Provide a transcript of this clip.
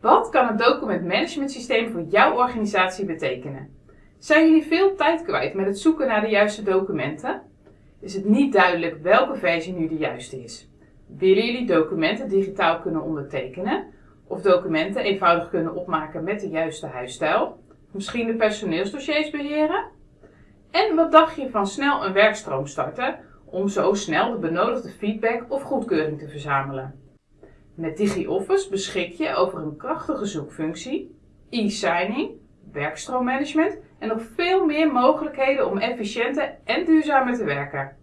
Wat kan het documentmanagementsysteem voor jouw organisatie betekenen? Zijn jullie veel tijd kwijt met het zoeken naar de juiste documenten? Is het niet duidelijk welke versie nu de juiste is? Willen jullie documenten digitaal kunnen ondertekenen? Of documenten eenvoudig kunnen opmaken met de juiste huisstijl? Misschien de personeelsdossiers beheren? En wat dacht je van snel een werkstroom starten om zo snel de benodigde feedback of goedkeuring te verzamelen? Met DigiOffice beschik je over een krachtige zoekfunctie, e-signing, werkstroommanagement en nog veel meer mogelijkheden om efficiënter en duurzamer te werken.